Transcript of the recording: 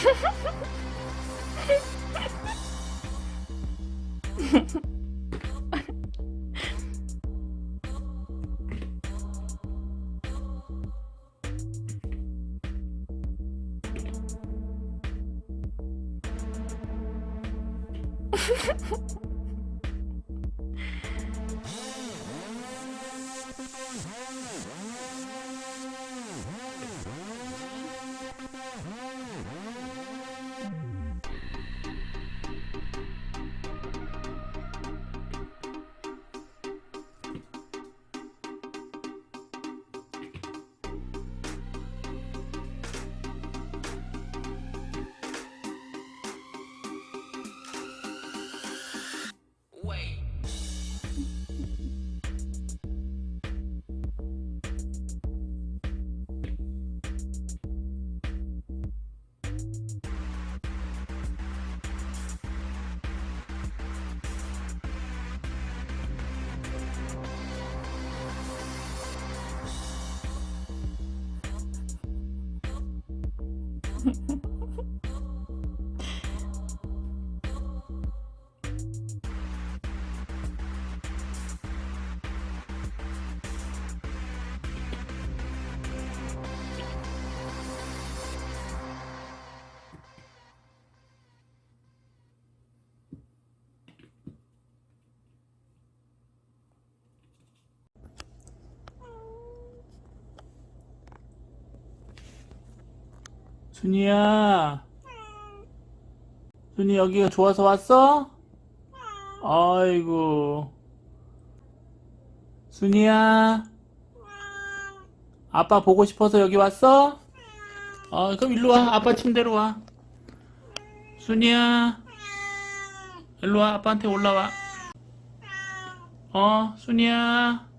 Ha ha ha! Yeah. 순이야. 순이 여기가 좋아서 왔어? 아이고. 순이야. 아빠 보고 싶어서 여기 왔어? 어 그럼 일로 와. 아빠 침대로 와. 순이야. 일로 와. 아빠한테 올라와. 어 순이야